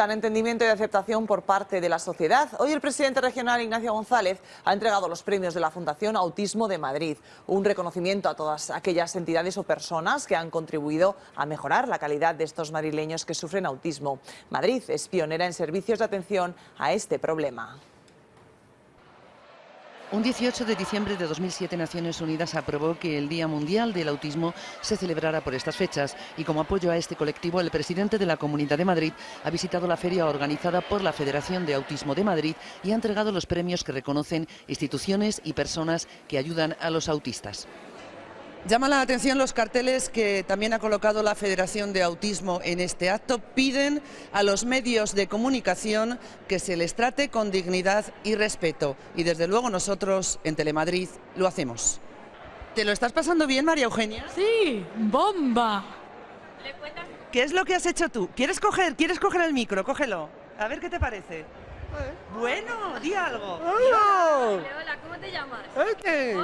necesitan entendimiento y aceptación por parte de la sociedad. Hoy el presidente regional Ignacio González ha entregado los premios de la Fundación Autismo de Madrid, un reconocimiento a todas aquellas entidades o personas que han contribuido a mejorar la calidad de estos madrileños que sufren autismo. Madrid es pionera en servicios de atención a este problema. Un 18 de diciembre de 2007 Naciones Unidas aprobó que el Día Mundial del Autismo se celebrara por estas fechas y como apoyo a este colectivo el presidente de la Comunidad de Madrid ha visitado la feria organizada por la Federación de Autismo de Madrid y ha entregado los premios que reconocen instituciones y personas que ayudan a los autistas. Llama la atención los carteles que también ha colocado la Federación de Autismo en este acto. Piden a los medios de comunicación que se les trate con dignidad y respeto. Y desde luego nosotros en Telemadrid lo hacemos. ¿Te lo estás pasando bien, María Eugenia? Sí, bomba. ¿Qué es lo que has hecho tú? ¿Quieres coger, ¿Quieres coger el micro? Cógelo. A ver qué te parece. Bueno, di algo. Hola, ¿cómo te llamas? Jorge.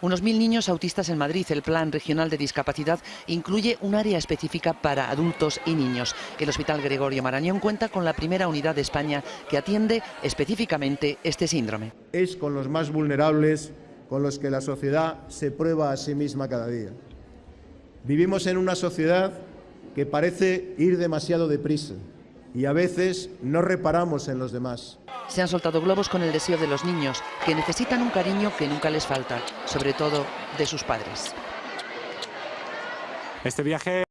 Unos mil niños autistas en Madrid. El Plan Regional de Discapacidad incluye un área específica para adultos y niños. El Hospital Gregorio Marañón cuenta con la primera unidad de España que atiende específicamente este síndrome. Es con los más vulnerables con los que la sociedad se prueba a sí misma cada día. Vivimos en una sociedad que parece ir demasiado deprisa y a veces no reparamos en los demás. Se han soltado globos con el deseo de los niños, que necesitan un cariño que nunca les falta, sobre todo de sus padres. Este viaje